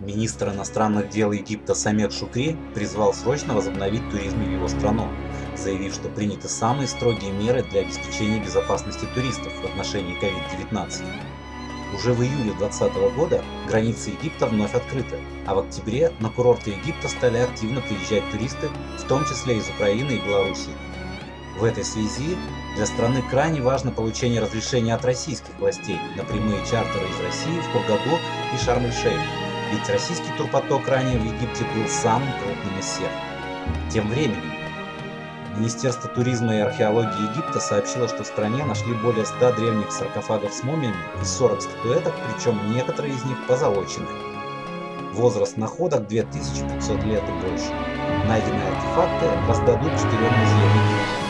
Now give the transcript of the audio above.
Министр иностранных дел Египта Самет Шукри призвал срочно возобновить туризм в его страну, заявив, что приняты самые строгие меры для обеспечения безопасности туристов в отношении COVID-19. Уже в июле 2020 года границы Египта вновь открыты, а в октябре на курорты Египта стали активно приезжать туристы, в том числе из Украины и Белоруссии. В этой связи для страны крайне важно получение разрешения от российских властей на прямые чартеры из России в Хургаду и Шарм-эль-Шейх, ведь российский турпоток ранее в Египте был самым крупным из всех. Тем временем, Министерство туризма и археологии Египта сообщило, что в стране нашли более 100 древних саркофагов с мумиями и 40 статуэток, причем некоторые из них позолоченные. Возраст находок 2500 лет и больше. Найденные артефакты раздадут четырем музеям Египта.